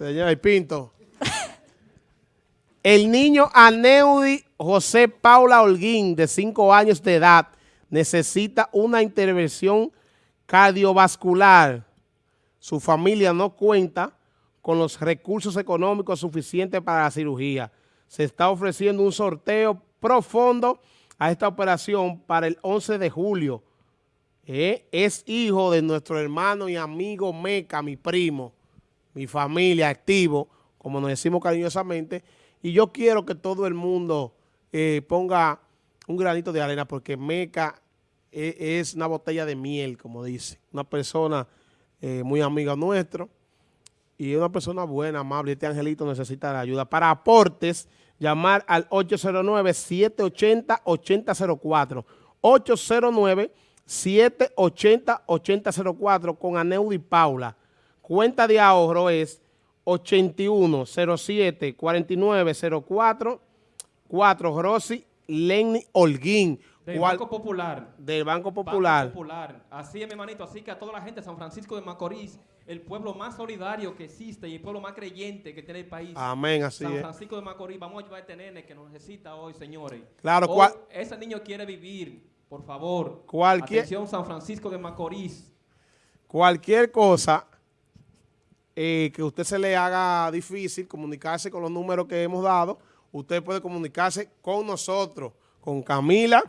Señor Pinto. El niño Aneudi José Paula Holguín, de 5 años de edad, necesita una intervención cardiovascular. Su familia no cuenta con los recursos económicos suficientes para la cirugía. Se está ofreciendo un sorteo profundo a esta operación para el 11 de julio. Eh, es hijo de nuestro hermano y amigo Meca, mi primo, mi familia, activo, como nos decimos cariñosamente, y yo quiero que todo el mundo eh, ponga un granito de arena porque Meca e, es, una botella de miel, como dice. Una persona eh, muy amiga nuestro y una persona buena, amable. Este angelito necesita la ayuda. Para aportes, llamar al 809-780-8004. 809-780-8004 con Aneudi Paula. Cuenta de ahorro es 81 07 49 04 4 Rossi Lenny Holguín. Del Banco Popular. Del Banco Popular. Banco Popular. Así es, mi hermanito. Así que a toda la gente de San Francisco de Macorís, el pueblo más solidario que existe y el pueblo más creyente que tiene el país. Amén, así San es. Francisco de Macorís, vamos a ayudar a este nene que nos necesita hoy, señores. Claro, Hoy cual- ese niño quiere vivir, por favor. Cualquier- Atención, San Francisco de Macorís. Cualquier cosa eh, que usted se le haga difícil comunicarse con los números que hemos dado, usted puede comunicarse con nosotros, con Camila,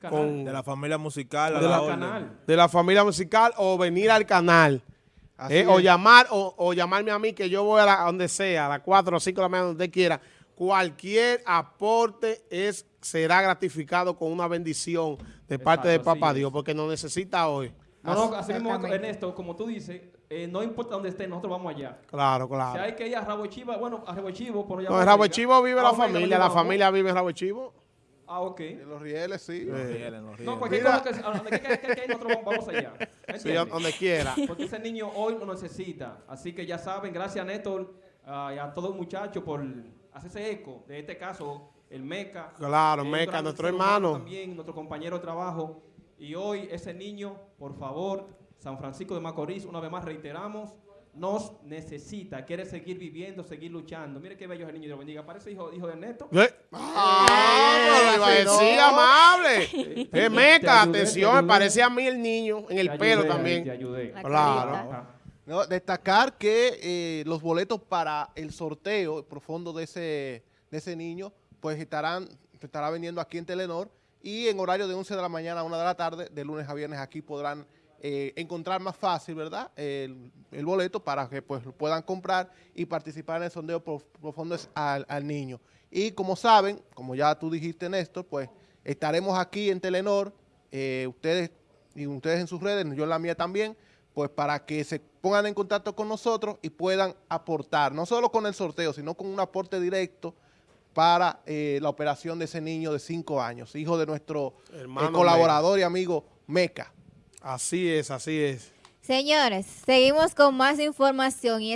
Canal. con De la familia musical, a De la canal. de la familia musical o venir al canal. Eh, o llamar o, o llamarme a mí que yo voy a, la- a donde sea, a las 4 o 5 de la mañana, donde usted quiera. Cualquier aporte es será gratificado con una bendición de parte de Papá. Dios, porque nos necesita hoy. No, no, así mismo. Ernesto, como tú dices, eh, no importa dónde esté, nosotros vamos allá. Claro, Si claro. hay que ir a Rabo Chiva, bueno, a Rabo Chivo, pero ya No, en Rabo allá. Chivo vive Ah, la familia, la familia vive en Rabo Chivo. Ah, ok. En los rieles, sí. Los rieles, los No, rieles. cualquier Mira. cosa que, donde que, que- que- que nosotros vamos- allá. Sí, donde quiera. Porque ese niño hoy lo necesita. Así que ya saben, gracias a Néstor y a todos los muchachos por hacerse eco de este caso, el MECA. Claro, Meca, nuestro hermano. También, nuestro compañero de trabajo. Y hoy ese niño, por favor, San Francisco de Macorís, una vez más reiteramos, nos necesita, quiere seguir viviendo, seguir luchando. Mire qué bello es el niño, Dios lo bendiga. Parece hijo, hijo de Neto. Eh, Ah, decir amable. Te- Eh, Meca, te ayudé, atención, te me parece a mí el niño, en el Te pelo ayudé también. Te ayudé. La Claro. No, destacar que eh, los boletos para el sorteo profundo de ese, de ese niño, pues estarán, se estará vendiendo aquí en Telenor y en horario de 11 de la mañana a 1 de la tarde, de lunes a viernes aquí podrán eh, encontrar más fácil, ¿verdad? El, boleto para que pues puedan comprar y participar en el sondeo prof- profundo al niño. Y como saben, como ya tú dijiste, Néstor, pues estaremos aquí en Telenor, eh, ustedes y ustedes en sus redes, yo en la mía también, pues para que se pongan en contacto con nosotros y puedan aportar, no solo con el sorteo, sino con un aporte directo para eh, la operación de ese niño de 5 años, hijo de nuestro eh, colaborador y amigo Meca. Así es, así es. Señores, seguimos con más información y